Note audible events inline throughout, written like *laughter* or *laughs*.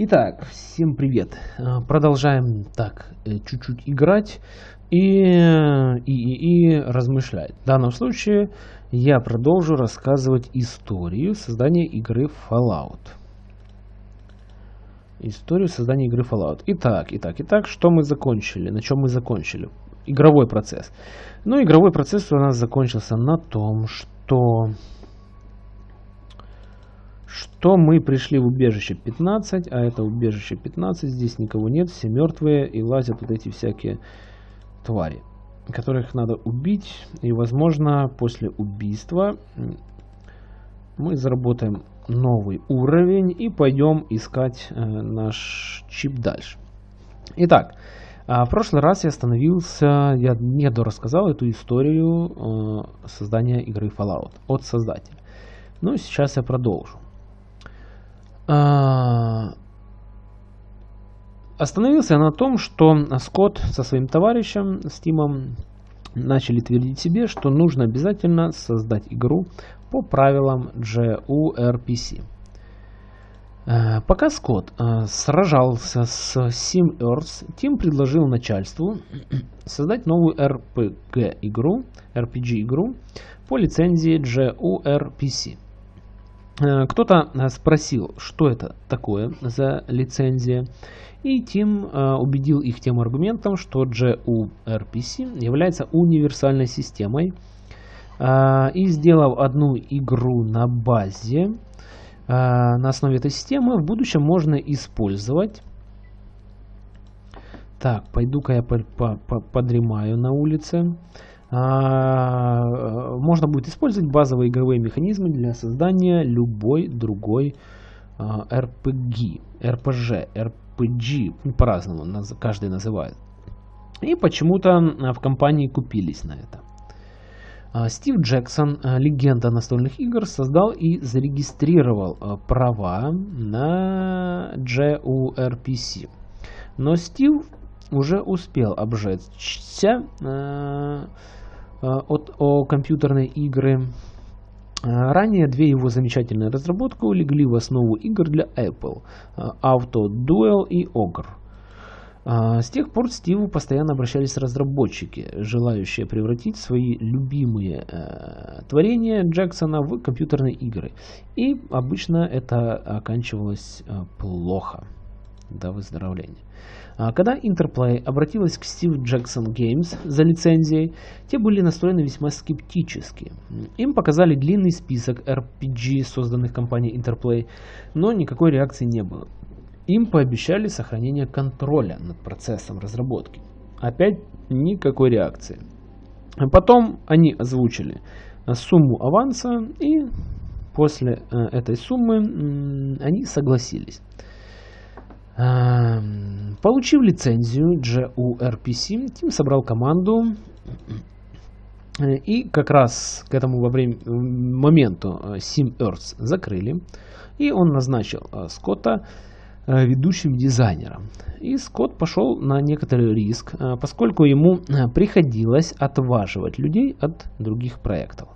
Итак, всем привет. Э, продолжаем так э, чуть-чуть играть и, и, и, и размышлять. В данном случае я продолжу рассказывать историю создания игры Fallout. Историю создания игры Fallout. Итак, итак, итак, что мы закончили? На чем мы закончили? Игровой процесс. Ну, игровой процесс у нас закончился на том, что что мы пришли в убежище 15, а это убежище 15, здесь никого нет, все мертвые и лазят вот эти всякие твари, которых надо убить. И возможно после убийства мы заработаем новый уровень и пойдем искать э, наш чип дальше. Итак, а в прошлый раз я остановился, я не дорассказал эту историю э, создания игры Fallout от создателя. Ну, сейчас я продолжу. А, остановился на том, что Скотт со своим товарищем Стимом начали твердить себе, что нужно обязательно создать игру по правилам JURPC. Э, пока Скотт э, сражался с Sim Earth, Тим предложил начальству *clears throat* создать новую RPG-игру RPG -игру по лицензии JURPC. Э, кто-то э, спросил, что это такое за лицензия, и Тим э, убедил их тем аргументом, что GURPC является универсальной системой, и сделав одну игру на базе, на основе этой системы, в будущем можно использовать так, пойду-ка я подремаю на улице. А, можно будет использовать базовые игровые механизмы для создания любой другой RPG, RPG, RPG, по-разному каждый называет. И почему-то в компании купились на это. А, Стив Джексон, а, легенда настольных игр, создал и зарегистрировал права на JURPC. Но Стив уже успел обжечься Э, от, о компьютерной игры. Э, ранее две его замечательные разработки улегли в основу игр для Apple э, – Auto Duel и Ogre. С тех пор Стиву постоянно обращались разработчики, желающие превратить свои любимые э, творения Джексона в компьютерные игры. И обычно это оканчивалось э, плохо. До выздоровления. А когда Interplay обратилась к Steve Jackson Games за лицензией, те были настроены весьма скептически. Им показали длинный список RPG, созданных компанией Interplay, но никакой реакции не было. Им пообещали сохранение контроля над процессом разработки. Опять никакой реакции. Потом они озвучили сумму аванса и после э, этой суммы они согласились. Эм, получив лицензию GURPC, Тим собрал команду и как раз к этому во время, моменту э, Sim Earth закрыли, и он назначил э, Скотта э, ведущим дизайнером. И Скотт пошел на некоторый риск, поскольку ему приходилось отваживать людей от других проектов.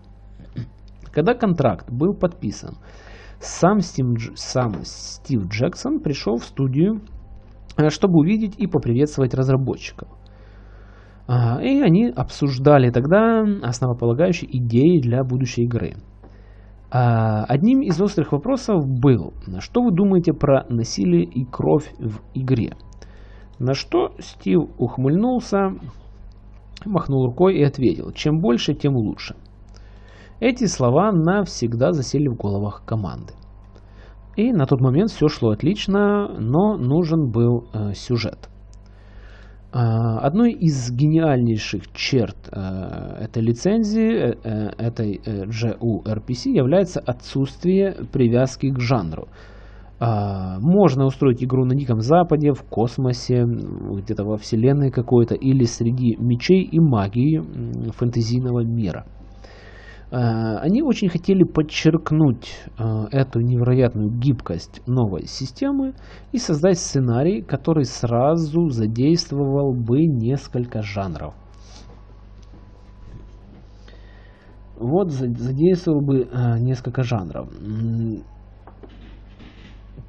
Когда контракт был подписан, сам, Стим, сам Стив Джексон пришел в студию, э, чтобы увидеть и поприветствовать разработчиков. А, и они обсуждали тогда основополагающие идеи для будущей игры. А, одним из острых вопросов был, что вы думаете про насилие и кровь в игре? На что Стив ухмыльнулся, махнул рукой и ответил, чем больше, тем лучше. Эти слова навсегда засели в головах команды. И на тот момент все шло отлично, но нужен был э, сюжет. Э, одной из гениальнейших черт э, этой лицензии, э, э этой JURPC, является отсутствие привязки к жанру. Э, можно устроить игру на Диком Западе, в космосе, где-то во вселенной какой-то, или среди мечей и магии фэнтезийного мира – они очень хотели подчеркнуть э, эту невероятную гибкость новой системы и создать сценарий, который сразу задействовал бы несколько жанров. Вот задействовал бы э, несколько жанров.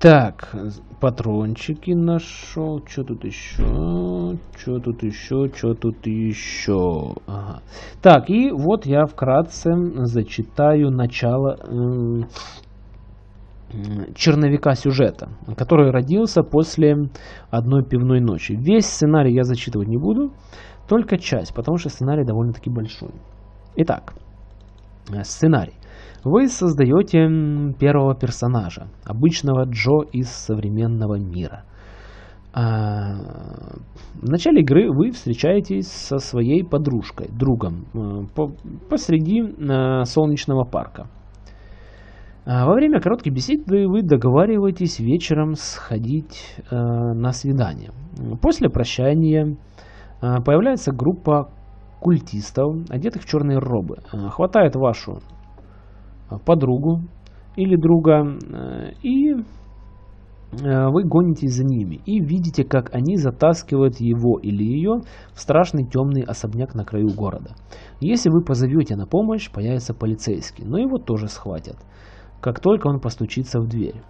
Так, патрончики нашел. Что тут еще? Что тут еще? Что тут еще? Ага. Так, и вот я вкратце зачитаю начало черновика сюжета, который родился после одной пивной ночи. Весь сценарий я зачитывать не буду, только часть, потому что сценарий довольно-таки большой. Итак, сценарий. Вы создаете первого персонажа, обычного Джо из современного мира. А, в начале игры вы встречаетесь со своей подружкой, другом, э, посреди э, солнечного парка. А, во время короткой беседы вы договариваетесь вечером сходить э, на свидание. После прощания появляется группа культистов, одетых в черные робы. Хватает вашу подругу или друга, э, и э, вы гонитесь за ними и видите, как они затаскивают его или ее в страшный темный особняк на краю города. Если вы позовете на помощь, появится полицейский, но его тоже схватят, как только он постучится в дверь.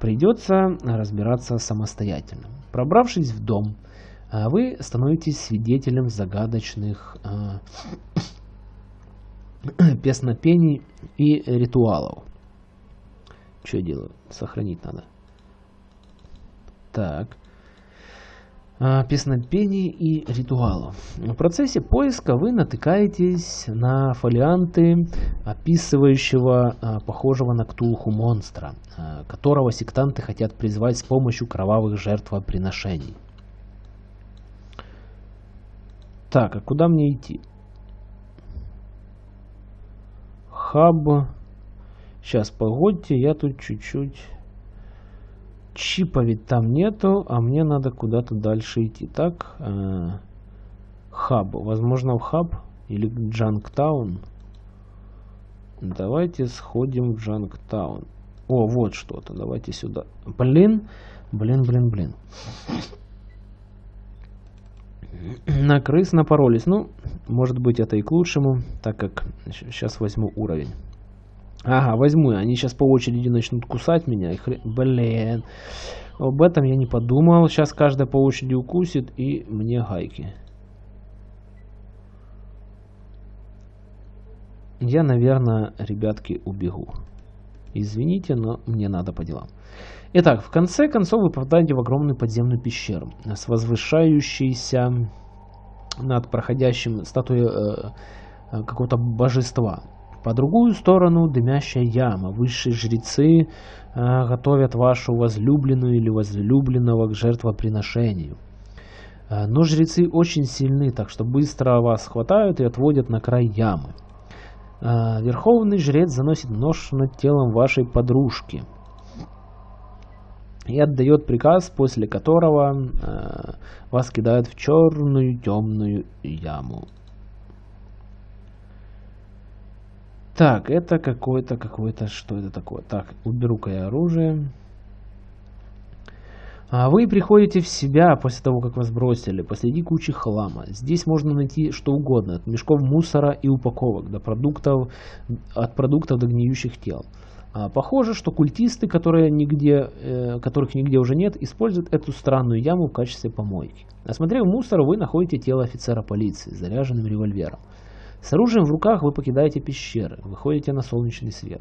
Придется разбираться самостоятельно. Пробравшись в дом, э, вы становитесь свидетелем загадочных *clears throat* песнопений и ритуалов. Что делаю? Сохранить надо. Так. А, песнопений и ритуалов. В процессе поиска вы натыкаетесь на фолианты описывающего а, похожего на Ктулху монстра, а, которого сектанты хотят призвать с помощью кровавых жертвоприношений. Так, а куда мне идти? Хаб. Сейчас, погодьте, я тут чуть-чуть... Чипа ведь там нету, а мне надо куда-то дальше идти. Так, э, хаб. Возможно, в хаб или Джанктаун. Давайте сходим в Джанктаун. О, вот что-то. Давайте сюда. Блин, блин, блин, блин. На крыс напоролись. Ну, может быть это и к лучшему, так как сейчас возьму уровень. Ага, возьму. Они сейчас по очереди начнут кусать меня. И хрен... Блин. Об этом я не подумал. Сейчас каждая по очереди укусит и мне гайки. Я, наверное, ребятки, убегу. Извините, но мне надо по делам. Итак, в конце концов вы попадаете в огромную подземную пещеру с возвышающейся над проходящим статуей э, э, какого-то божества. По другую сторону дымящая яма. Высшие жрецы э, готовят вашу возлюбленную или возлюбленного к жертвоприношению. Э, но жрецы очень сильны, так что быстро вас хватают и отводят на край ямы. Э, верховный жрец заносит нож над телом вашей подружки – и отдает приказ, после которого э, вас кидают в черную темную яму. Так, это какое-то, какое-то, что это такое? Так, уберу-ка я оружие. А вы приходите в себя после того, как вас бросили, посреди кучи хлама. Здесь можно найти что угодно, от мешков мусора и упаковок до продуктов, от продуктов до гниющих тел. А, похоже, что культисты, которые нигде, э, которых нигде уже нет, используют эту странную яму в качестве помойки. Осмотрев мусор, вы находите тело офицера полиции с заряженным револьвером. С оружием в руках вы покидаете пещеры, выходите на солнечный свет.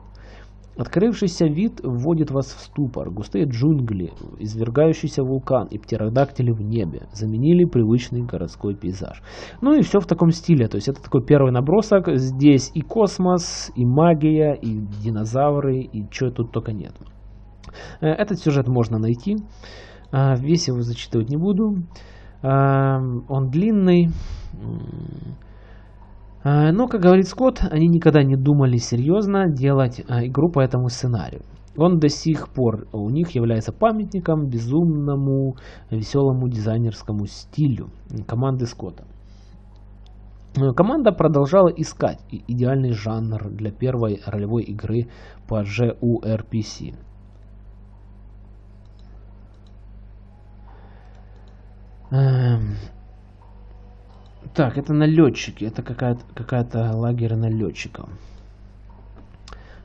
Открывшийся вид вводит вас в ступор. Густые джунгли, извергающийся вулкан и птеродактили в небе заменили привычный городской пейзаж. Ну и все в таком стиле. То есть это такой первый набросок. Здесь и космос, и магия, и динозавры, и что тут только нет. Э, этот сюжет можно найти. А, весь его зачитывать не буду. Он длинный. А, но, как говорит Скотт, они никогда не думали серьезно делать а, игру по этому сценарию. Он до сих пор у них является памятником безумному, веселому дизайнерскому стилю команды Скотта. Команда продолжала искать идеальный жанр для первой ролевой игры по JURPC. Так, это налетчики. Это какая-то какая, лагерь налетчиков.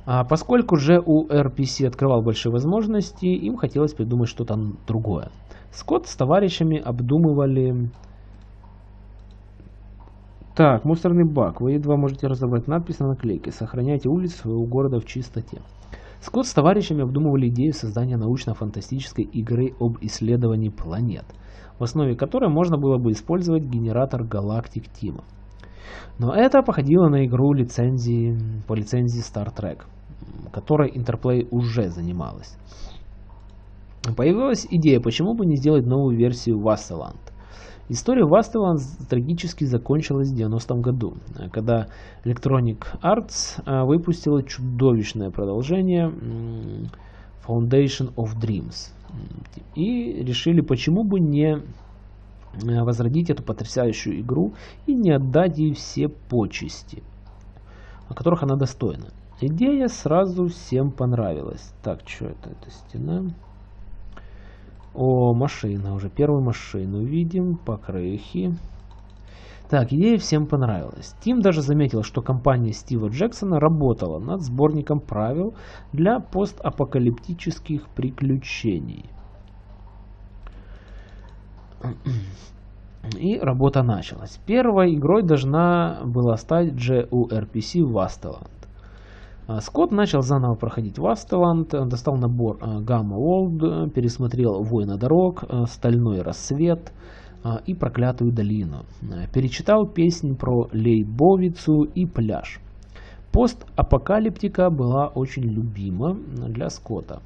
А поскольку же у RPC открывал большие возможности, им хотелось придумать что-то другое. Скотт с товарищами обдумывали... Так, мусорный бак. Вы едва можете разобрать надпись на наклейке. Сохраняйте улицы своего города в чистоте. Скотт с товарищами обдумывали идею создания научно-фантастической игры об исследовании планет, в основе которой можно было бы использовать генератор галактик Тима. Но это походило на игру лицензии, по лицензии Star Trek, которой Interplay уже занималась. Появилась идея, почему бы не сделать новую версию Wasteland. История Wasteland трагически закончилась в 90-м году, когда Electronic Arts а, выпустила чудовищное продолжение Foundation of Dreams. И решили, почему бы не Э, возродить эту потрясающую игру и не отдать ей все почести, о которых она достойна. Идея сразу всем понравилась. Так, что это? Это стена. О, машина. Уже первую машину видим. Покрыхи. Так, идея всем понравилась. Тим даже заметил, что компания Стива Джексона работала над сборником правил для постапокалиптических приключений. *clears throat* И работа началась. Первой игрой должна была стать JURPC Vasteland. А, Скотт начал заново проходить Vasteland, достал набор а, Gamma World, пересмотрел Война дорог, Стальной рассвет и Проклятую долину. Перечитал песни про Лейбовицу и пляж. Постапокалиптика была очень любима для Скотта.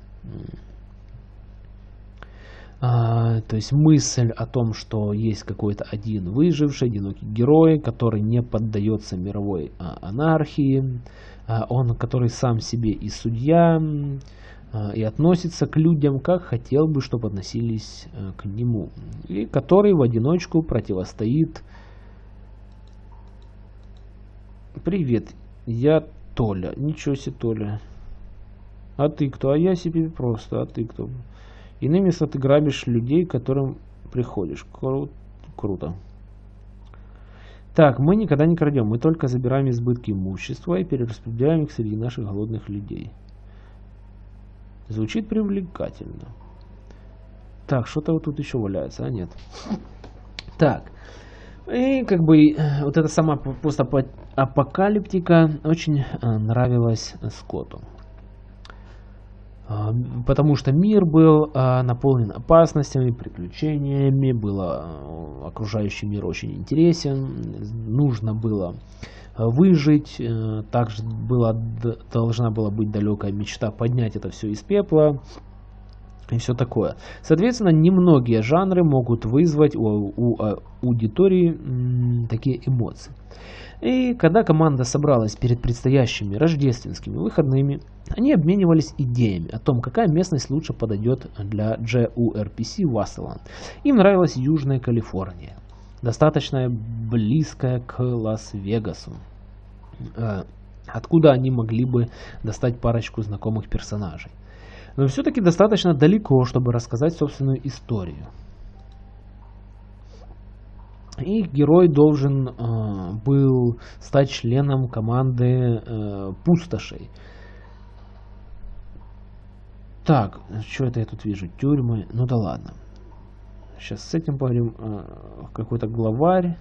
А, то есть мысль о том, что есть какой-то один выживший, одинокий герой, который не поддается мировой а, анархии, а, он, который сам себе и судья, а, и относится к людям, как хотел бы, чтобы относились а, к нему, и который в одиночку противостоит. Привет, я Толя. Ничего себе, Толя. А ты кто? А я себе просто. А ты кто? Иными словами, ты грабишь людей, к которым приходишь. Кру круто. Так, мы никогда не крадем, мы только забираем избытки имущества и перераспределяем их среди наших голодных людей. Звучит привлекательно. Так, что-то вот тут еще валяется, а нет. Так, и как бы э, вот эта сама постапокалиптика очень э, нравилась Скотту. Потому что мир был а, наполнен опасностями, приключениями, было окружающий мир очень интересен, нужно было выжить, э, также была, должна была быть далекая мечта поднять это все из пепла и все такое. Соответственно, немногие жанры могут вызвать у, у аудитории такие эмоции. И когда команда собралась перед предстоящими рождественскими выходными, они обменивались идеями о том, какая местность лучше подойдет для JURPC Wasteland. Им нравилась Южная Калифорния, достаточно близкая к Лас-Вегасу, э, откуда они могли бы достать парочку знакомых персонажей. Но все-таки достаточно далеко, чтобы рассказать собственную историю. И герой должен э, был стать членом команды э, пустошей. Так, что это я тут вижу? Тюрьмы. Ну да ладно. Сейчас с этим поговорим. Э, Какой-то главарь.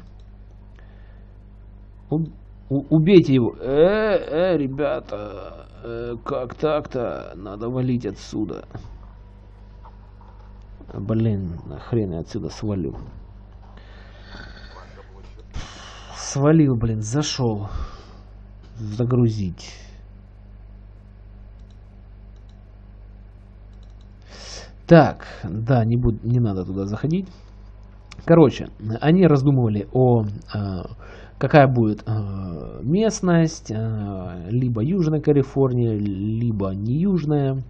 Убейте его. Э, э, ребята. Э, как так-то? Надо валить отсюда. Блин, хрен я отсюда свалю. Свалил, блин, зашел. Загрузить. Так, да, не, буду, не надо туда заходить. Короче, они раздумывали о, э, какая будет э, местность, э, либо Южная Калифорния, либо не Южная.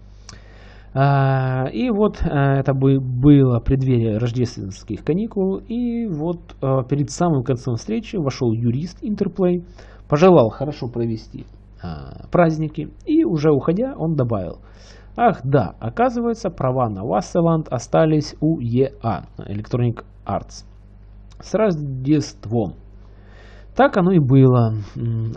А, и вот это было преддверие рождественских каникул. И вот перед самым концом встречи вошел юрист Интерплей, пожелал хорошо провести праздники. И уже уходя, он добавил, ах да, оказывается, права на Васселанд остались у ЕА, Electronic Arts, с Рождеством. Так оно и было.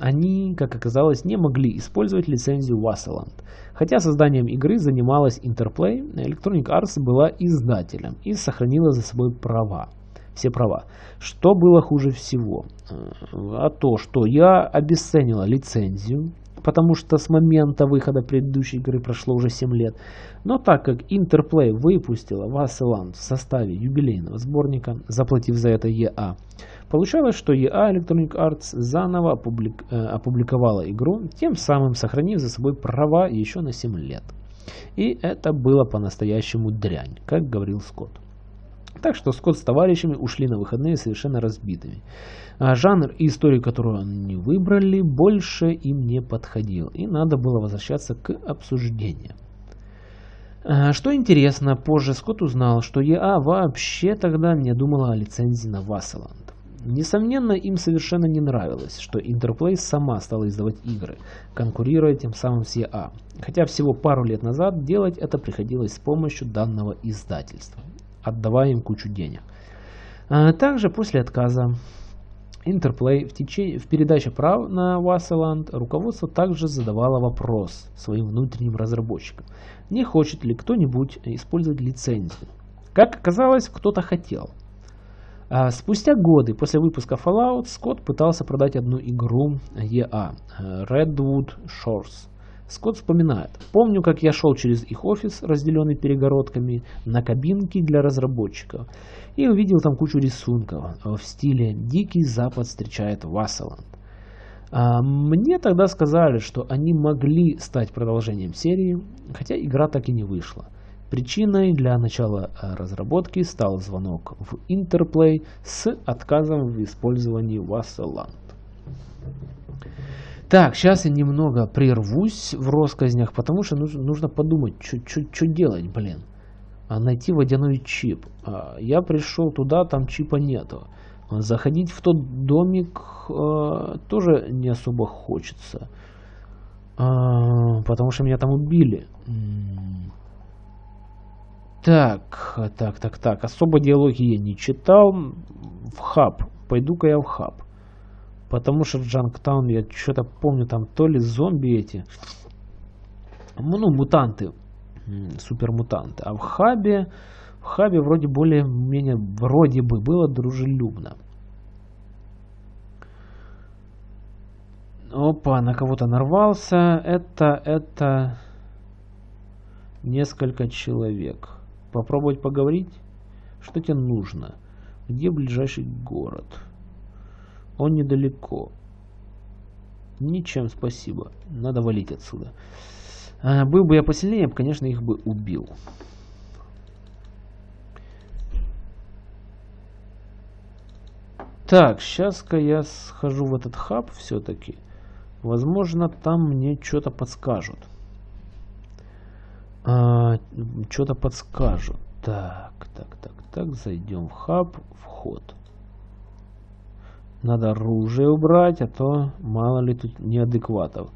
Они, как оказалось, не могли использовать лицензию Wasserland. Хотя созданием игры занималась Interplay, Electronic Arts была издателем и сохранила за собой права. Все права. Что было хуже всего? А то, что я обесценила лицензию, потому что с момента выхода предыдущей игры прошло уже 7 лет. Но так как Interplay выпустила Wasserland в составе юбилейного сборника, заплатив за это EA, получалось, что EA Electronic Arts заново опублик, э, опубликовала игру, тем самым сохранив за собой права еще на 7 лет. И это было по-настоящему дрянь, как говорил Скотт. Так что Скотт с товарищами ушли на выходные совершенно разбитыми. А жанр и историю, которую они выбрали, больше им не подходил, и надо было возвращаться к обсуждениям. А, что интересно, позже Скотт узнал, что ЕА вообще тогда не думала о лицензии на Вассаланд. Несомненно, им совершенно не нравилось, что Interplay сама стала издавать игры, конкурируя тем самым с EA. Хотя всего пару лет назад делать это приходилось с помощью данного издательства, отдавая им кучу денег. А также после отказа Interplay в, течение, в передаче прав на Wasserland руководство также задавало вопрос своим внутренним разработчикам, не хочет ли кто-нибудь использовать лицензию. Как оказалось, кто-то хотел. А спустя годы после выпуска Fallout Скотт пытался продать одну игру EA Redwood Shores. Скотт вспоминает. Помню, как я шел через их офис, разделенный перегородками, на кабинки для разработчиков и увидел там кучу рисунков в стиле «Дикий Запад встречает Вассаланд». А мне тогда сказали, что они могли стать продолжением серии, хотя игра так и не вышла. Причиной для начала разработки стал звонок в Interplay с отказом в использовании Вассаланд. Так, сейчас я немного прервусь в россказнях, потому что нужно, подумать, что делать, блин. А найти водяной чип. А, я пришел туда, там чипа нету. Заходить в тот домик а, тоже не особо хочется. А, потому что меня там убили. Так, так, так, так. Особо диалоги я не читал. В хаб. Пойду-ка я в хаб. Потому что Джанктаун я что-то помню, там то ли зомби эти. Ну, мутанты супермутанты. А в хабе, в хабе вроде более-менее, вроде бы было дружелюбно. Опа, на кого-то нарвался. Это, это несколько человек. Попробовать поговорить? Что тебе нужно? Где ближайший город? Он недалеко. Ничем, спасибо. Надо валить отсюда. А, был бы я посильнее, я бы, конечно, их бы убил. Так, сейчас-ка я схожу в этот хаб все-таки. Возможно, там мне что-то подскажут. А, что-то подскажут. Так, так, так, так, зайдем в хаб, вход. Надо оружие убрать, а то мало ли тут неадекватов.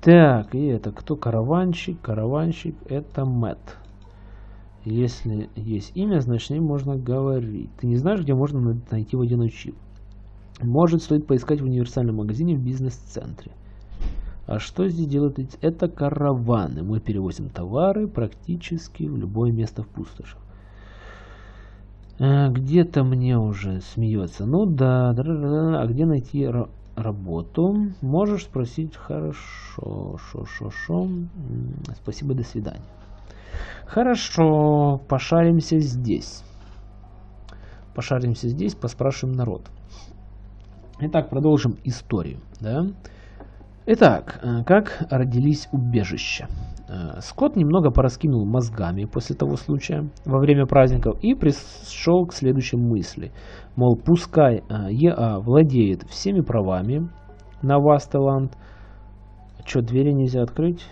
Так, и это кто караванщик? Караванщик это Мэт. Если есть имя, значит ним можно говорить. Ты не знаешь, где можно найти водяной чип? Может, стоит поискать в универсальном магазине в бизнес-центре. А что здесь делают? Это караваны. Мы перевозим товары практически в любое место в пустошах. А, Где-то мне уже смеется. Ну да. а где найти работу. Можешь спросить хорошо, шо, шо, шо. Спасибо, до свидания. Хорошо, пошаримся здесь. Пошаримся здесь, поспрашиваем народ. Итак, продолжим историю. Да? Итак, э, как родились убежища? Э, Скотт немного пораскинул мозгами после того случая во время праздников и пришел к следующей мысли. Мол, пускай э, ЕА владеет всеми правами на Вастеланд. Что, двери нельзя открыть?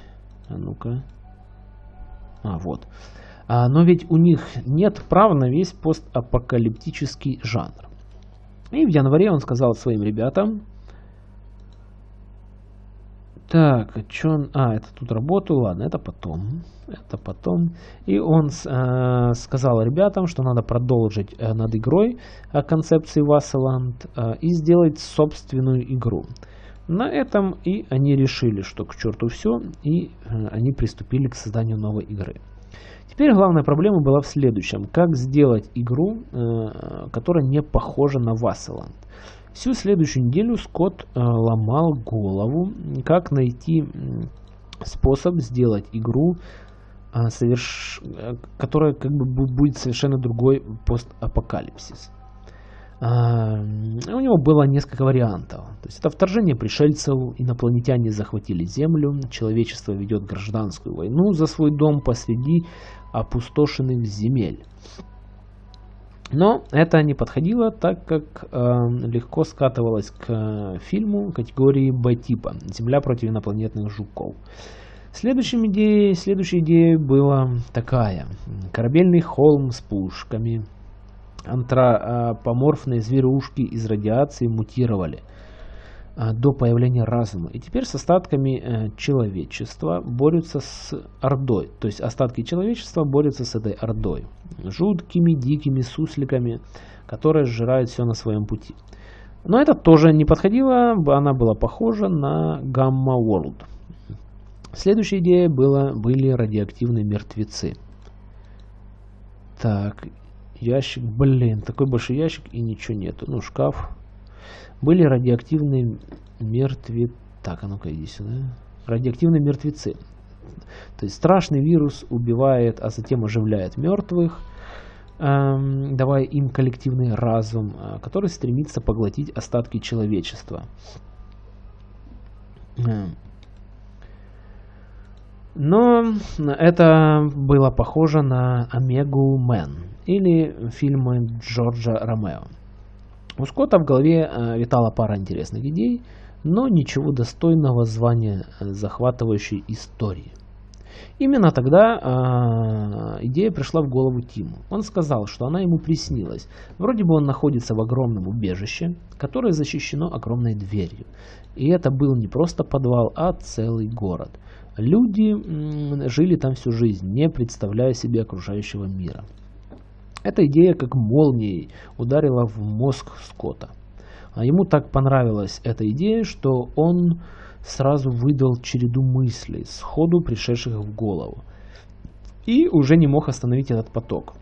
А ну-ка. А, вот. А, но ведь у них нет прав на весь постапокалиптический жанр. И в январе он сказал своим ребятам, Так, что он... А, это тут работаю, ладно, это потом. Это потом. И он э, сказал ребятам, что надо продолжить э, над игрой о концепции Вассаланд э, и сделать собственную игру. На этом и они решили, что к черту все, и э, они приступили к созданию новой игры. Теперь главная проблема была в следующем. Как сделать игру, э, которая не похожа на Вассаланд. Всю следующую неделю Скотт э, ломал голову, как найти способ сделать игру, э, соверш... которая как бы будет совершенно другой постапокалипсис. Uh, у него было несколько вариантов. То есть это вторжение пришельцев, инопланетяне захватили Землю, человечество ведет гражданскую войну за свой дом посреди опустошенных земель. Но это не подходило, так как э, легко скатывалось к э, фильму категории Б-типа «Земля против инопланетных жуков». Следующей идеей, следующей идеей была такая. Корабельный холм с пушками. Антропоморфные зверушки из радиации мутировали – до появления разума. И теперь с остатками э, человечества борются с Ордой. То есть остатки человечества борются с этой Ордой. Жуткими, дикими сусликами, которые сжирают все на своем пути. Но это тоже не подходило, она была похожа на Гамма World. Следующая идея была, были радиоактивные мертвецы. Так, ящик, блин, такой большой ящик и ничего нету. Ну, шкаф, были радиоактивные мертвецы. Так, а ну-ка иди сюда. Радиоактивные мертвецы. То есть страшный вирус убивает, а затем оживляет мертвых, эм, давая им коллективный разум, э, который стремится поглотить остатки человечества. Эм. Но это было похоже на Омегу Мэн или фильмы Джорджа Ромео. У Скотта в голове э, витала пара интересных идей, но ничего достойного звания э, захватывающей истории. Именно тогда э, идея пришла в голову Тиму. Он сказал, что она ему приснилась. Вроде бы он находится в огромном убежище, которое защищено огромной дверью. И это был не просто подвал, а целый город. Люди м, жили там всю жизнь, не представляя себе окружающего мира. Эта идея как молнией ударила в мозг Скотта. А ему так понравилась эта идея, что он сразу выдал череду мыслей, сходу пришедших в голову. И уже не мог остановить этот поток.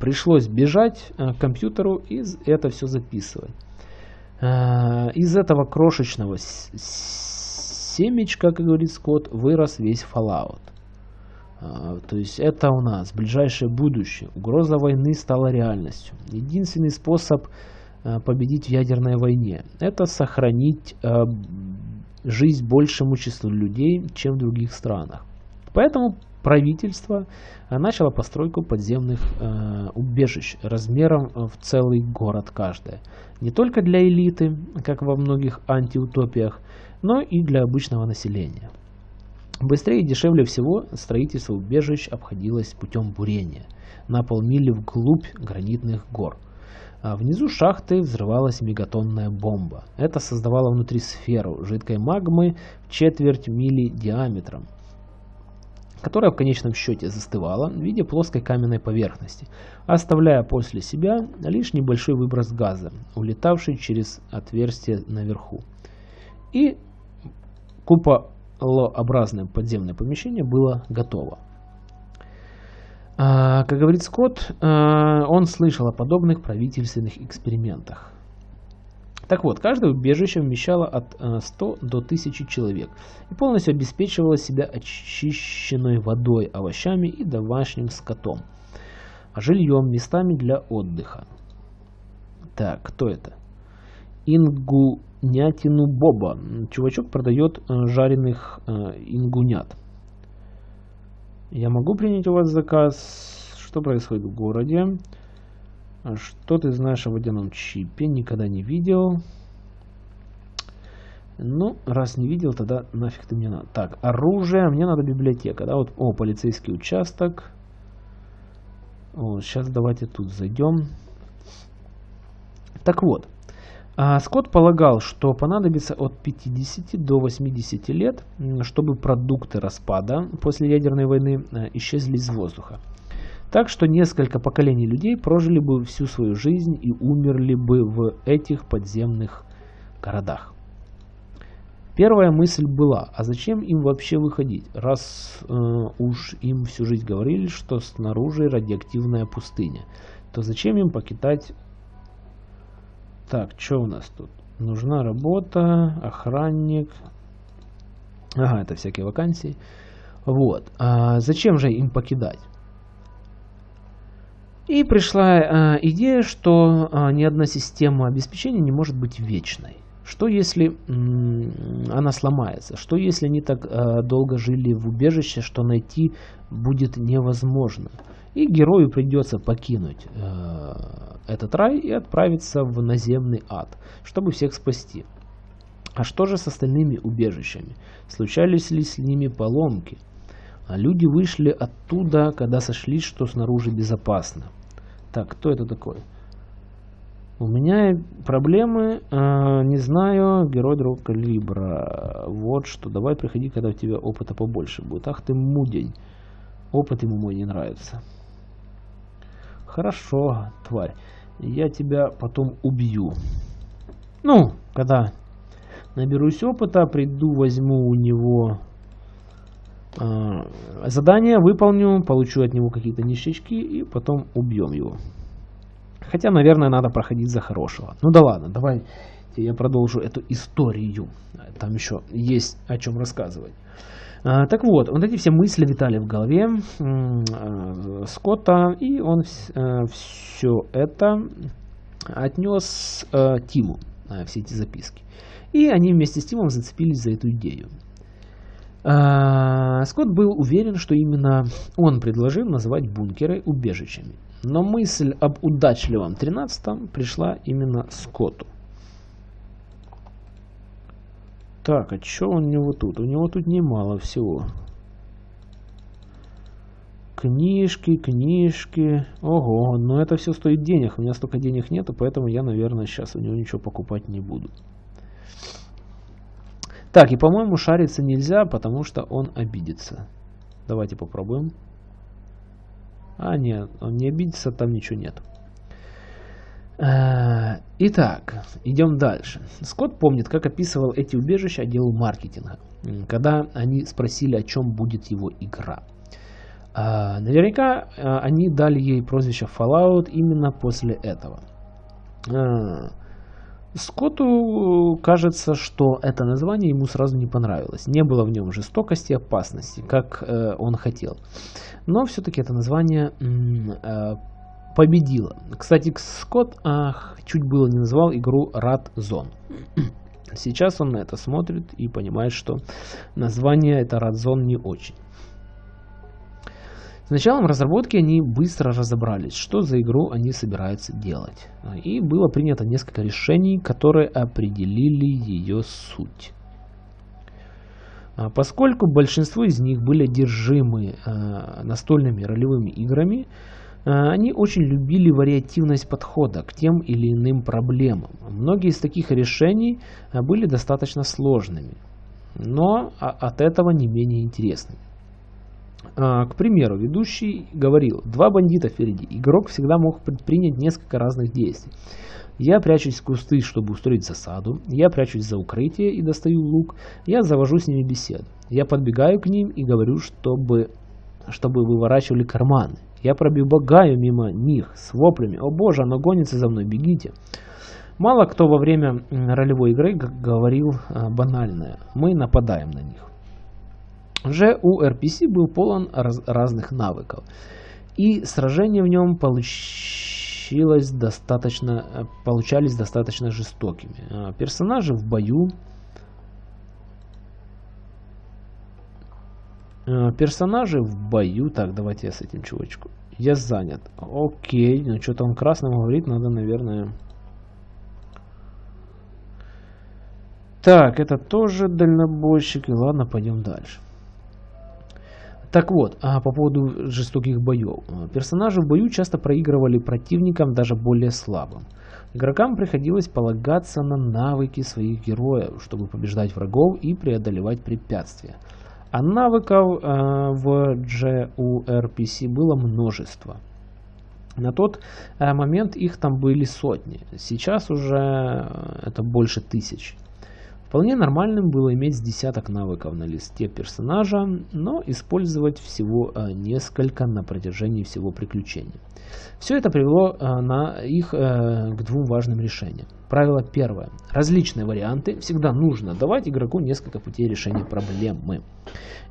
Пришлось бежать э, к компьютеру и это все записывать. Э, из этого крошечного семечка, как говорит Скотт, вырос весь Fallout. А, то есть это у нас ближайшее будущее. Угроза войны стала реальностью. Единственный способ а, победить в ядерной войне – это сохранить а, жизнь большему числу людей, чем в других странах. Поэтому правительство начало постройку подземных убежищ размером в целый город каждое. Не только для элиты, как во многих антиутопиях, но и для обычного населения. Быстрее и дешевле всего строительство убежищ обходилось путем бурения на полмили вглубь гранитных гор. А внизу шахты взрывалась мегатонная бомба. Это создавало внутри сферу жидкой магмы в четверть мили диаметром, которая в конечном счете застывала в виде плоской каменной поверхности, оставляя после себя лишь небольшой выброс газа, улетавший через отверстие наверху. И купа лообразное подземное помещение было готово. А, как говорит Скотт, а, он слышал о подобных правительственных экспериментах. Так вот, каждое убежище вмещало от 100 до 1000 человек и полностью обеспечивало себя очищенной водой, овощами и домашним скотом, жильем, местами для отдыха. Так, кто это? Ингу Нятину Боба. Чувачок продает э, жареных э, ингунят. Я могу принять у вас заказ? Что происходит в городе? Что ты знаешь о водяном чипе? Никогда не видел. Ну, раз не видел, тогда нафиг ты мне надо. Так, оружие. Мне надо библиотека. Да, вот, о, полицейский участок. Вот, сейчас давайте тут зайдем. Так вот. А Скотт полагал, что понадобится от 50 до 80 лет, чтобы продукты распада после ядерной войны э, исчезли из воздуха. Так что несколько поколений людей прожили бы всю свою жизнь и умерли бы в этих подземных городах. Первая мысль была, а зачем им вообще выходить, раз э, уж им всю жизнь говорили, что снаружи радиоактивная пустыня, то зачем им покидать так, что у нас тут? Нужна работа, охранник. Ага, это всякие вакансии. Вот. А зачем же им покидать? И пришла а, идея, что а, ни одна система обеспечения не может быть вечной. Что если она сломается? Что если они так а, долго жили в убежище, что найти будет невозможно? И герою придется покинуть э, этот рай и отправиться в наземный ад, чтобы всех спасти. А что же с остальными убежищами? Случались ли с ними поломки? А люди вышли оттуда, когда сошли, что снаружи безопасно. Так, кто это такой? У меня проблемы, э, не знаю, герой другого калибра. Вот что, давай приходи, когда у тебя опыта побольше будет. Ах ты мудень. Опыт ему мой не нравится. Хорошо, тварь. Я тебя потом убью. Ну, когда наберусь опыта, приду, возьму у него э, задание, выполню, получу от него какие-то ништячки и потом убьем его. Хотя, наверное, надо проходить за хорошего. Ну да ладно, давай я продолжу эту историю. Там еще есть о чем рассказывать. А, так вот, вот эти все мысли витали в голове э, Скотта, и он э, все это отнес э, Тиму, все эти записки. И они вместе с Тимом зацепились за эту идею. А, Скотт был уверен, что именно он предложил называть бункеры убежищами. Но мысль об удачливом 13-м пришла именно Скотту. Так, а что у него тут? У него тут немало всего. Книжки, книжки. Ого, но это все стоит денег. У меня столько денег нету, поэтому я, наверное, сейчас у него ничего покупать не буду. Так, и, по-моему, шариться нельзя, потому что он обидится. Давайте попробуем. А, нет, он не обидится, там ничего нет. Э, итак, идем дальше. Скотт помнит, как описывал эти убежища отделу маркетинга, когда они спросили, о чем будет его игра. Э, наверняка э, они дали ей прозвище Fallout именно после этого. Скотту кажется, что это название ему сразу не понравилось. Не было в нем жестокости и опасности, как он хотел. Но все-таки это название победила. Кстати, Скотт ах, чуть было не назвал игру Rat *clears throat* Zone. Сейчас он на это смотрит и понимает, что название это Rat Zone не очень. С началом разработки они быстро разобрались, что за игру они собираются делать. И было принято несколько решений, которые определили ее суть. А поскольку большинство из них были одержимы э, настольными ролевыми играми, они очень любили вариативность подхода к тем или иным проблемам. Многие из таких решений э, были достаточно сложными, но от этого не менее интересными. Э, к примеру, ведущий говорил, два бандита впереди. Игрок всегда мог предпринять несколько разных действий. Я прячусь в кусты, чтобы устроить засаду. Я прячусь за укрытие и достаю лук. Я завожу с ними беседу. Я подбегаю к ним и говорю, чтобы, чтобы выворачивали карманы. Я пробегаю мимо них с воплями. О боже, оно гонится за мной, бегите. Мало кто во время ролевой игры говорил а, банальное. Мы нападаем на них. Уже у RPC был полон раз разных навыков. И сражения в нем получилось достаточно, получались достаточно жестокими. А, персонажи в бою персонажи в бою. Так, давайте я с этим чувачку. Я занят. Окей, ну что-то он красным говорит, надо, наверное... Так, это тоже дальнобойщик. И ладно, пойдем дальше. Так вот, а по поводу жестоких боев. Персонажи в бою часто проигрывали противникам даже более слабым. Игрокам приходилось полагаться на навыки своих героев, чтобы побеждать врагов и преодолевать препятствия. А навыков э, в JURPC было множество. На тот э, момент их там были сотни, сейчас уже э, это больше тысяч. Вполне нормальным было иметь десяток навыков на листе персонажа, но использовать всего э, несколько на протяжении всего приключения. Все это привело э, на их э, к двум важным решениям. Правило первое. Различные варианты. Всегда нужно давать игроку несколько путей решения проблемы.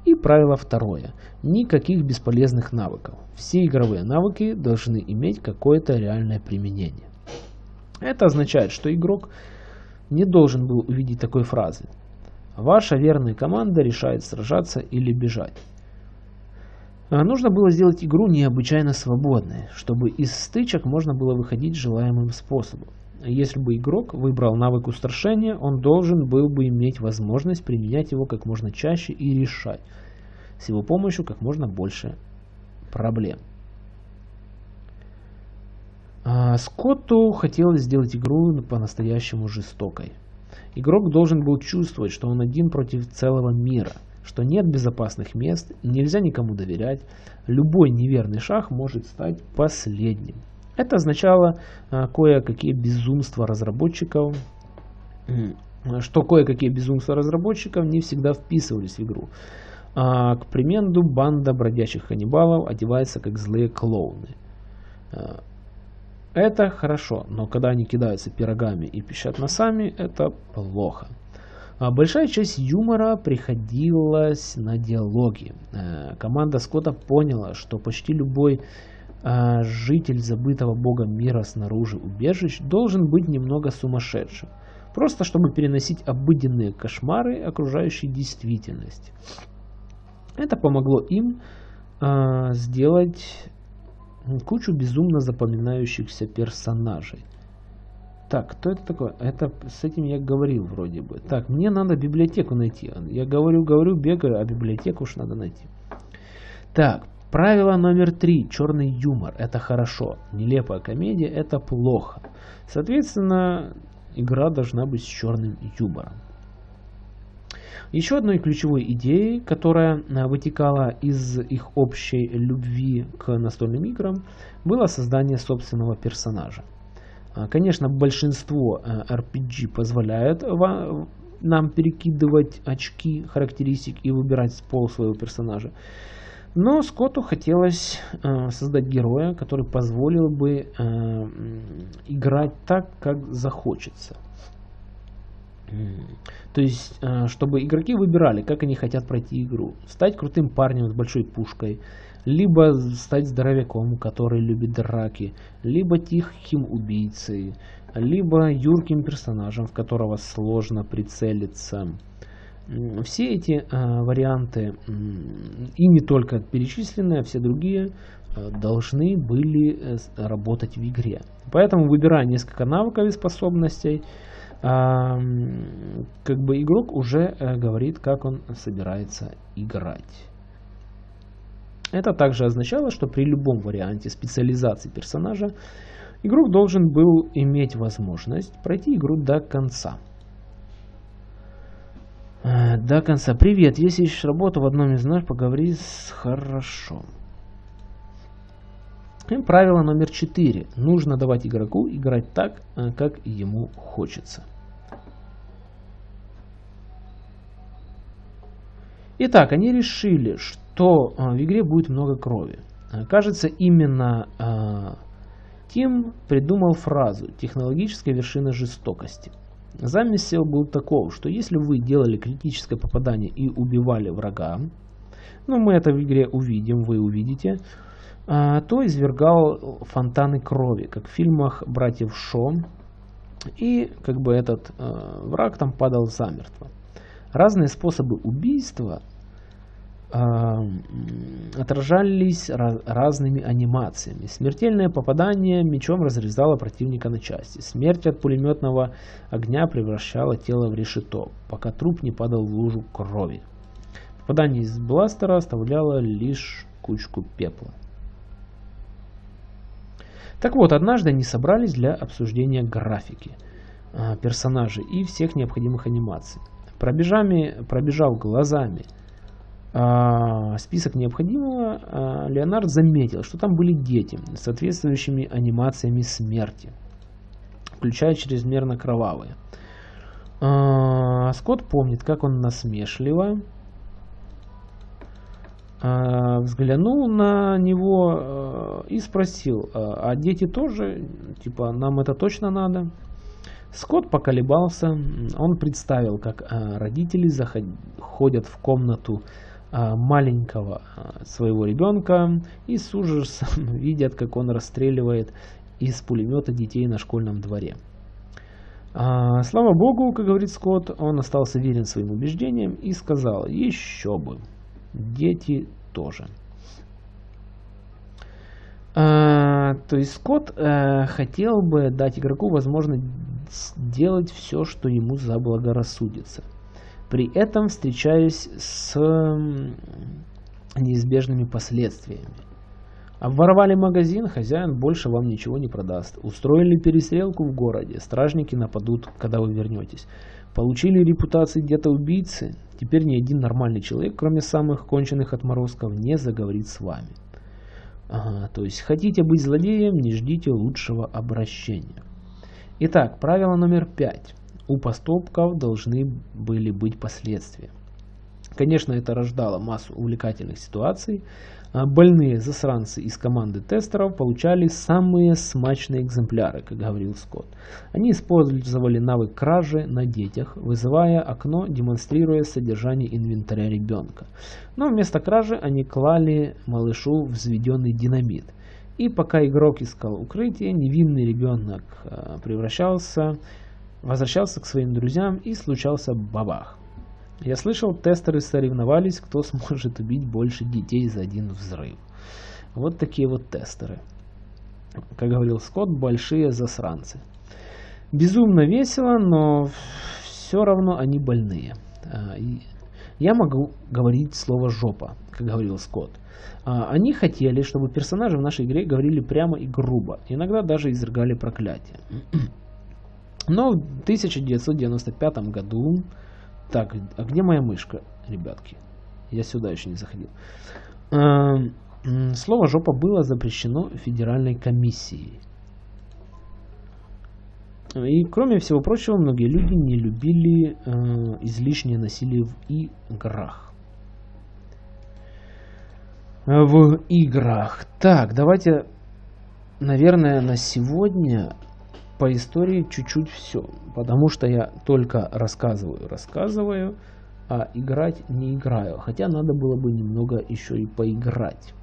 И правило второе. Никаких бесполезных навыков. Все игровые навыки должны иметь какое-то реальное применение. Это означает, что игрок не должен был увидеть такой фразы. Ваша верная команда решает сражаться или бежать. А нужно было сделать игру необычайно свободной, чтобы из стычек можно было выходить желаемым способом. Если бы игрок выбрал навык устрашения, он должен был бы иметь возможность применять его как можно чаще и решать с его помощью как можно больше проблем. А, Скотту хотелось сделать игру по-настоящему жестокой. Игрок должен был чувствовать, что он один против целого мира, что нет безопасных мест, нельзя никому доверять, любой неверный шаг может стать последним. Это означало а, кое-какие безумства разработчиков, что кое-какие безумства разработчиков не всегда вписывались в игру. А, к примеру, банда бродячих каннибалов одевается как злые клоуны. Это хорошо, но когда они кидаются пирогами и пищат носами, это плохо. А большая часть юмора приходилась на диалоги. Э, команда Скотта поняла, что почти любой э, житель забытого богом мира снаружи убежищ должен быть немного сумасшедшим. Просто чтобы переносить обыденные кошмары окружающей действительности. Это помогло им э, сделать кучу безумно запоминающихся персонажей. Так, кто это такое? Это с этим я говорил вроде бы. Так, мне надо библиотеку найти. Я говорю, говорю, бегаю, а библиотеку уж надо найти. Так, правило номер три. Черный юмор. Это хорошо. Нелепая комедия. Это плохо. Соответственно, игра должна быть с черным юмором. Еще одной ключевой идеей, которая э, вытекала из их общей любви к настольным играм, было создание собственного персонажа. А, конечно, большинство RPG э, позволяют нам перекидывать очки характеристик и выбирать пол своего персонажа. Но Скотту хотелось э, создать героя, который позволил бы э, играть так, как захочется. То есть, э, чтобы игроки выбирали, как они хотят пройти игру. Стать крутым парнем с большой пушкой, либо стать здоровяком, который любит драки, либо тихим убийцей, либо юрким персонажем, в которого сложно прицелиться. Все эти э, варианты, и не только перечисленные, а все другие, э, должны были работать в игре. Поэтому выбирая несколько навыков и способностей, как бы игрок уже э, говорит, как он собирается играть. Это также означало, что при любом варианте специализации персонажа игрок должен был иметь возможность пройти игру до конца. Э, до конца. Привет, если ищешь работу в одном из нас, поговори с хорошо. Правило номер 4. Нужно давать игроку играть так, э, как ему хочется. Итак, они решили, что э, в игре будет много крови. Э, кажется, именно Тим придумал фразу «технологическая вершина жестокости». Замысел был таков, что если вы делали критическое попадание и убивали врага, ну мы это в игре увидим, вы увидите, то извергал фонтаны крови, как в фильмах братьев Шо, и как бы этот э, враг там падал замертво. Разные способы убийства э, отражались раз, разными анимациями. Смертельное попадание мечом разрезало противника на части. Смерть от пулеметного огня превращала тело в решето, пока труп не падал в лужу крови. Попадание из бластера оставляло лишь кучку пепла. Так вот, однажды они собрались для обсуждения графики э, персонажей и всех необходимых анимаций. Пробежами, пробежав глазами э, список необходимого, э, Леонард заметил, что там были дети с соответствующими анимациями смерти, включая чрезмерно кровавые. Скотт помнит, как он насмешливо взглянул на него э, и спросил, а дети тоже, типа, нам это точно надо? Скотт поколебался, он представил, как родители заходят в комнату маленького своего ребенка и с ужасом *laughs* видят, как он расстреливает из пулемета детей на школьном дворе. А, слава богу, как говорит Скотт, он остался верен своим убеждениям и сказал, еще бы, дети тоже. А, то есть Скотт а, хотел бы дать игроку возможность делать все, что ему заблагорассудится. При этом встречаясь с неизбежными последствиями. Обворовали магазин, хозяин больше вам ничего не продаст. Устроили перестрелку в городе, стражники нападут, когда вы вернетесь. Получили репутацию где-то убийцы, теперь ни один нормальный человек, кроме самых конченых отморозков, не заговорит с вами. Ага, то есть хотите быть злодеем, не ждите лучшего обращения. Итак, правило номер пять. У поступков должны были быть последствия. Конечно, это рождало массу увлекательных ситуаций, больные засранцы из команды тестеров получали самые смачные экземпляры, как говорил Скотт. Они использовали навык кражи на детях, вызывая окно, демонстрируя содержание инвентаря ребенка. Но вместо кражи они клали малышу взведенный динамит. И пока игрок искал укрытие, невинный ребенок а, превращался, возвращался к своим друзьям и случался бабах. Я слышал, тестеры соревновались, кто сможет убить больше детей за один взрыв. Вот такие вот тестеры. Как говорил Скотт, большие засранцы. Безумно весело, но все равно они больные. А, я могу говорить слово «жопа», как говорил Скотт. А, они хотели, чтобы персонажи в нашей игре говорили прямо и грубо, иногда даже изрыгали проклятие. *clears throat* Но в 1995 году так, а где моя мышка, ребятки? Я сюда еще не заходил. Эм, слово «жопа» было запрещено федеральной комиссией. И кроме всего прочего, многие люди не любили э, излишнее насилие в играх. В играх. Так, давайте, наверное, на сегодня по истории чуть-чуть все, потому что я только рассказываю, рассказываю, а играть не играю. Хотя надо было бы немного еще и поиграть.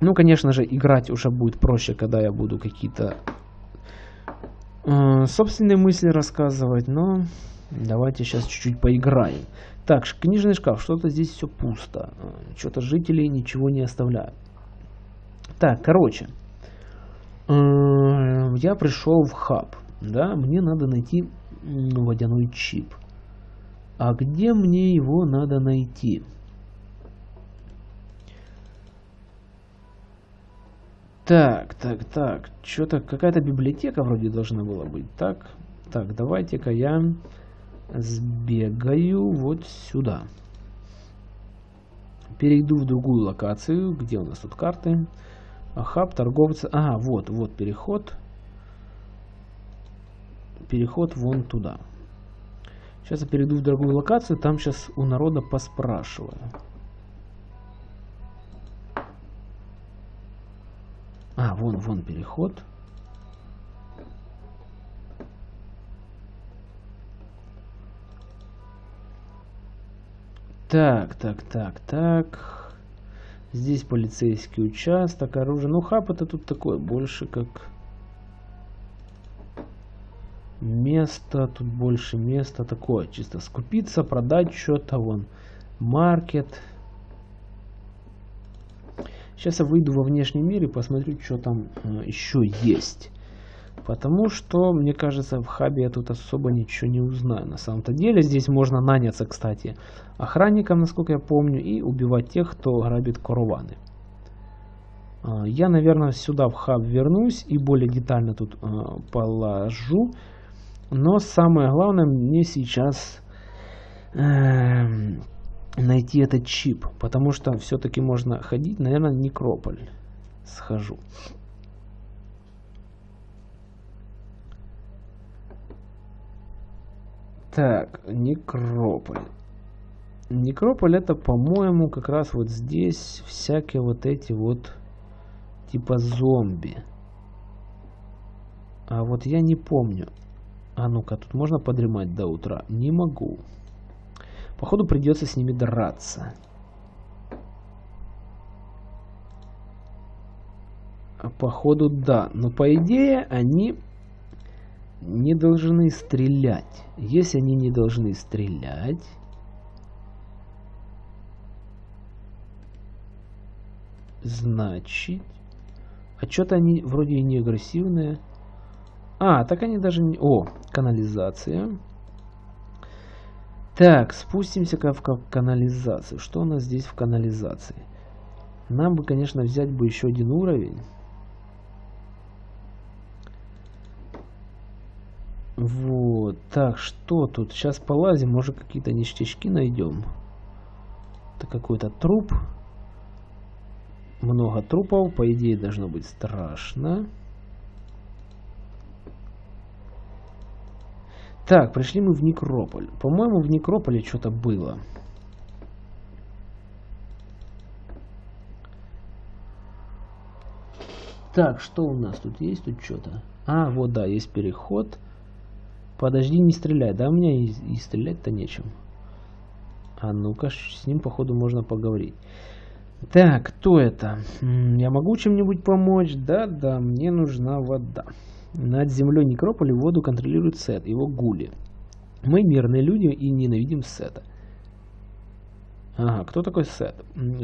Ну, конечно же, играть уже будет проще, когда я буду какие-то э, собственные мысли рассказывать, но давайте сейчас чуть-чуть поиграем. Так, книжный шкаф, что-то здесь все пусто. Э, что-то жители ничего не оставляют. Так, короче. Э, я пришел в хаб, да, мне надо найти водяной чип. А где мне его надо найти? Так, так, так, что-то какая-то библиотека вроде должна была быть. Так, так, давайте-ка я сбегаю вот сюда. Перейду в другую локацию, где у нас тут карты. Хаб, торговцы. Ага, вот, вот переход. Переход вон туда. Сейчас я перейду в другую локацию, там сейчас у народа поспрашиваю. А, вон, вон переход. Так, так, так, так. Здесь полицейский участок, оружие. Ну, хаб это тут такое, больше как место. Тут больше места такое, чисто скупиться, продать что-то, вон, маркет. Сейчас я выйду во внешний мир и посмотрю, что там э, еще есть. Потому что, мне кажется, в хабе я тут особо ничего не узнаю. На самом-то деле здесь можно наняться, кстати, охранником, насколько я помню, и убивать тех, кто грабит караваны. А, я, наверное, сюда в хаб вернусь и более детально тут а, положу. Но самое главное мне сейчас эм, найти этот чип, потому что все-таки можно ходить, наверное, в Некрополь схожу. Так, Некрополь. Некрополь это, по-моему, как раз вот здесь всякие вот эти вот типа зомби. А вот я не помню. А ну-ка, тут можно подремать до утра? Не могу. Походу придется с ними драться. Походу да. Но по идее они не должны стрелять. Если они не должны стрелять... Значит... А что-то они вроде и не агрессивные. А, так они даже не... О, канализация. Так, спустимся-ка в канализацию. Что у нас здесь в канализации? Нам бы, конечно, взять бы еще один уровень. Вот. Так, что тут? Сейчас полазим, может какие-то ништячки найдем. Это какой-то труп. Много трупов, по идее должно быть страшно. Так, пришли мы в Некрополь. По-моему, в Некрополе что-то было. Так, что у нас тут есть? Тут что-то. А, вот, да, есть переход. Подожди, не стреляй. Да, у меня и, и стрелять-то нечем. А ну-ка, с ним, походу, можно поговорить. Так, кто это? Я могу чем-нибудь помочь? Да, да, мне нужна вода. Над землей Некрополя воду контролирует Сет, его гули. Мы мирные люди и ненавидим Сета. Ага, кто такой Сет?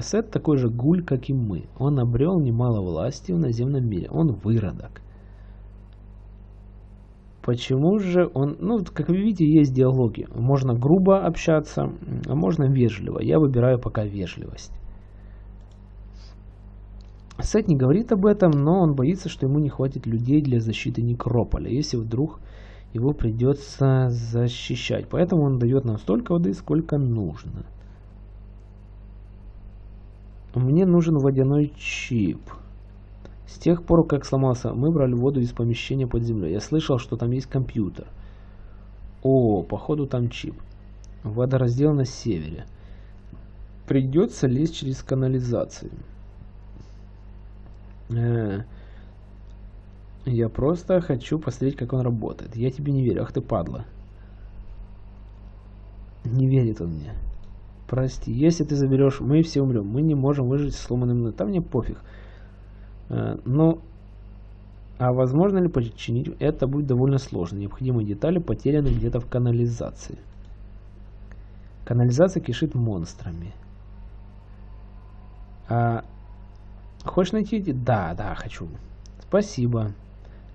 Сет такой же гуль, как и мы. Он обрел немало власти в наземном мире. Он выродок. Почему же он... Ну, как вы видите, есть диалоги. Можно грубо общаться, а можно вежливо. Я выбираю пока вежливость. Сет не говорит об этом, но он боится, что ему не хватит людей для защиты Некрополя, если вдруг его придется защищать. Поэтому он дает нам столько воды, сколько нужно. Мне нужен водяной чип. С тех пор, как сломался, мы брали воду из помещения под землей. Я слышал, что там есть компьютер. О, походу там чип. Водораздел на севере. Придется лезть через канализацию. Э, я просто хочу посмотреть, как он работает. Я тебе не верю. Ах ты падла. Не верит он мне. Прости. Если ты заберешь, мы все умрем. Мы не можем выжить с сломанным... Там мне пофиг. Э, но, а возможно ли починить? Это будет довольно сложно. Необходимые детали потеряны где-то в канализации. Канализация кишит монстрами. А, хочешь найти эти? Да, да, хочу. Спасибо.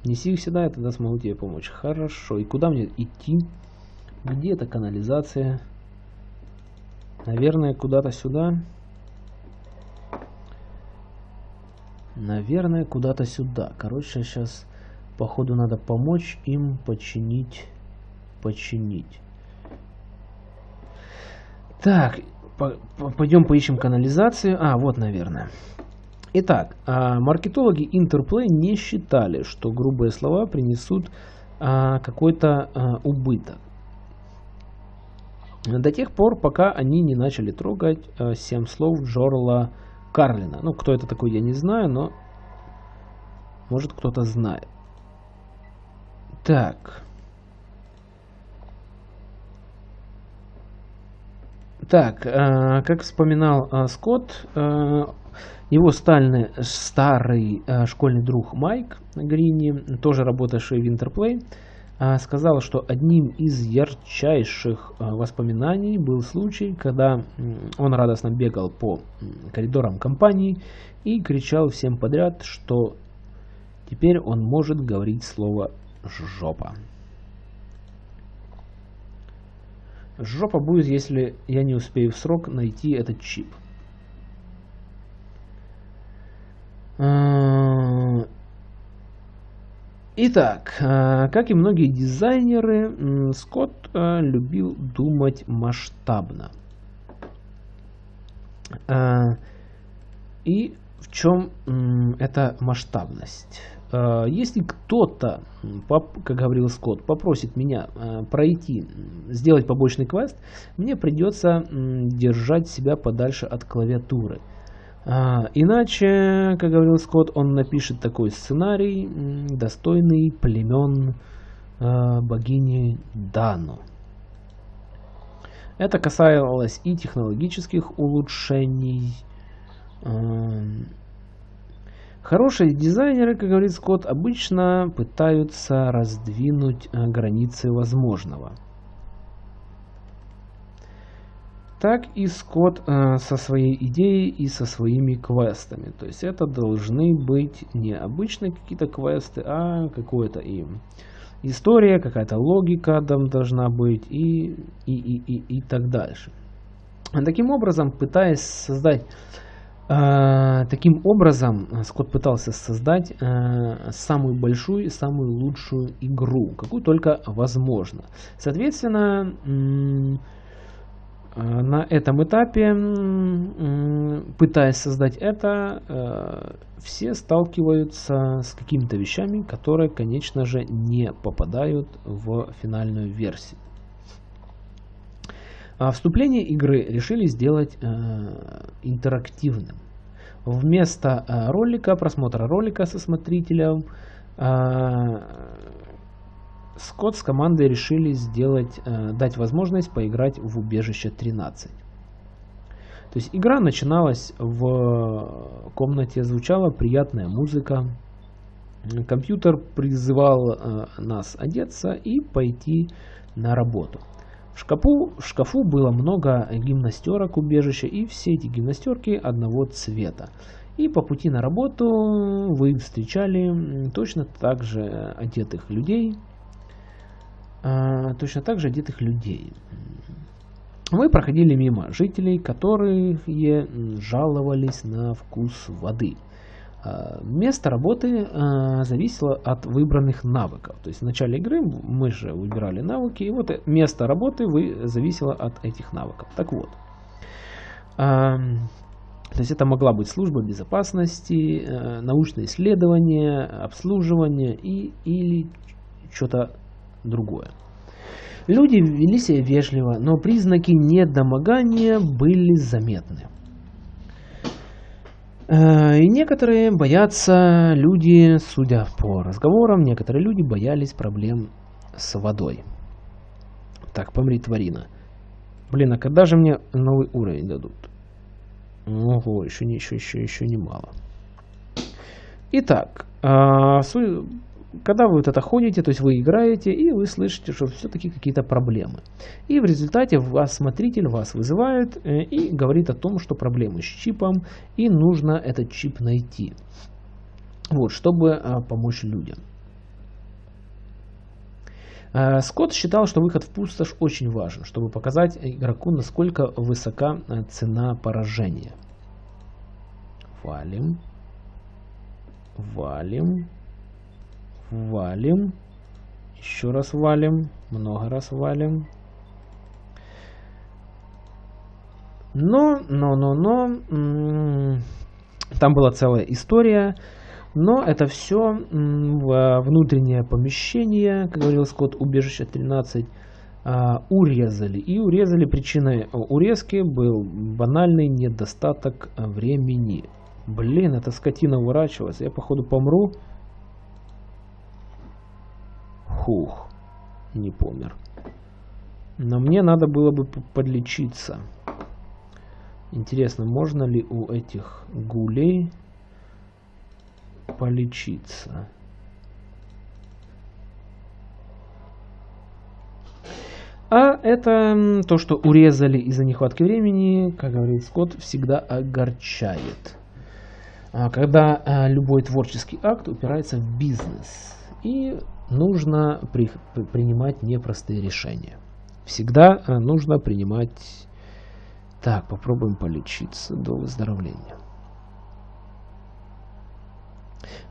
Неси их сюда, я тогда смогу тебе помочь. Хорошо. И куда мне идти? Где эта канализация? Наверное, куда-то сюда. Наверное, куда-то сюда. Короче, сейчас, походу, надо помочь им починить. Починить. Так, по пойдем поищем канализацию. А, вот, наверное. Итак, а, маркетологи Interplay не считали, что грубые слова принесут а, какой-то а, убыток. До тех пор, пока они не начали трогать а, 7 слов Джорла Карлина. Ну, кто это такой, я не знаю, но может кто-то знает. Так. Так, э, как вспоминал э, Скотт, э, его стальный, старый э, школьный друг Майк Грини, тоже работавший в Интерплей, сказал, что одним из ярчайших а, воспоминаний был случай, когда он радостно бегал по коридорам компании и кричал всем подряд, что теперь он может говорить слово «жопа». Жопа будет, если я не успею в срок найти этот чип. Итак, э, как и многие дизайнеры, Скотт э, любил думать масштабно. Э, и в чем эта масштабность? Если кто-то, как говорил Скотт, попросит меня пройти, сделать побочный квест, мне придется держать себя подальше от клавиатуры – иначе, как говорил Скотт, он напишет такой сценарий, достойный племен а, богини Дану. Это касалось и технологических улучшений. А, хорошие дизайнеры, как говорит Скотт, обычно пытаются раздвинуть границы возможного – так и Скотт э, со своей идеей и со своими квестами. То есть это должны быть не обычные какие-то квесты, а какое-то им история, какая-то логика там должна быть и, и, и, и, и так дальше. Таким образом, пытаясь создать э, таким образом, Скотт пытался создать э, самую большую и самую лучшую игру, какую только возможно. Соответственно, на этом этапе, пытаясь создать это, э, все сталкиваются с какими-то вещами, которые, конечно же, не попадают в финальную версию. А вступление игры решили сделать э, интерактивным. Вместо ролика, просмотра ролика со смотрителем, Скотт с командой решили сделать, э, дать возможность поиграть в убежище 13. То есть игра начиналась в комнате, звучала приятная музыка. Компьютер призывал э, нас одеться и пойти на работу. В шкафу, в шкафу было много гимнастерок убежища, и все эти гимнастерки одного цвета. И по пути на работу вы встречали точно так же одетых людей, точно так же одетых людей. Мы проходили мимо жителей, которые жаловались на вкус воды. А, место работы а, зависело от выбранных навыков. То есть в начале игры мы же выбирали навыки, и вот место работы зависело от этих навыков. Так вот, то есть это могла быть служба безопасности, научное исследование, обслуживание и, или что-то другое. Люди вели себя вежливо, но признаки недомогания были заметны. Э, и некоторые боятся, люди, судя по разговорам, некоторые люди боялись проблем с водой. Так, помри, тварина. Блин, а когда же мне новый уровень дадут? Ого, еще, еще, еще, еще немало. Итак, э, когда вы вот это ходите, то есть вы играете, и вы слышите, что все-таки какие-то проблемы. И в результате вас смотритель вас вызывает э, и говорит о том, что проблемы с чипом, и нужно этот чип найти. Вот, чтобы э, помочь людям. Э, Скотт считал, что выход в пустошь очень важен, чтобы показать игроку, насколько высока цена поражения. Валим. Валим. Валим. Еще раз валим. Много раз валим. Но, но, но, но, там была целая история, но это все внутреннее помещение, как говорил Скотт, убежище 13, а, урезали. И урезали причиной урезки был банальный недостаток времени. Блин, эта скотина уворачивалась. Я походу помру. Хух, не помер. Но мне надо было бы подлечиться. Интересно, можно ли у этих гулей полечиться? А это то, что урезали из-за нехватки времени, как говорит Скотт, всегда огорчает. А когда а, любой творческий акт упирается в бизнес. И нужно при, принимать непростые решения. Всегда э, нужно принимать... Так, попробуем полечиться до выздоровления.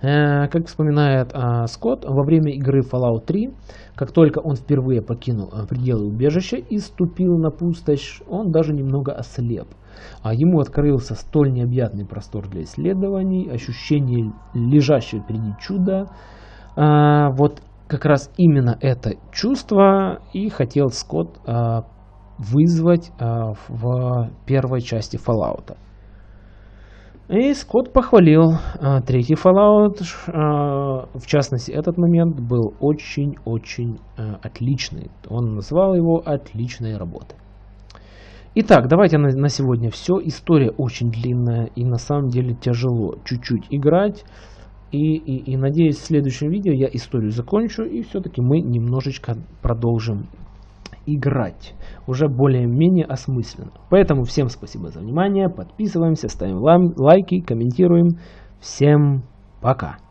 Э, как вспоминает а, Скотт, во время игры Fallout 3, как только он впервые покинул а, пределы убежища и ступил на пустошь, он даже немного ослеп. А ему открылся столь необъятный простор для исследований, ощущение лежащего впереди чуда. А, вот как раз именно это чувство и хотел Скотт вызвать в первой части Fallout. И Скотт похвалил а, третий Fallout. А, в частности, этот момент был очень-очень а, отличный. Он назвал его отличной работой. Итак, давайте на, на сегодня все. История очень длинная и на самом деле тяжело чуть-чуть играть. И, и, и надеюсь, в следующем видео я историю закончу и все-таки мы немножечко продолжим играть уже более-менее осмысленно. Поэтому всем спасибо за внимание, подписываемся, ставим лайки, комментируем. Всем пока!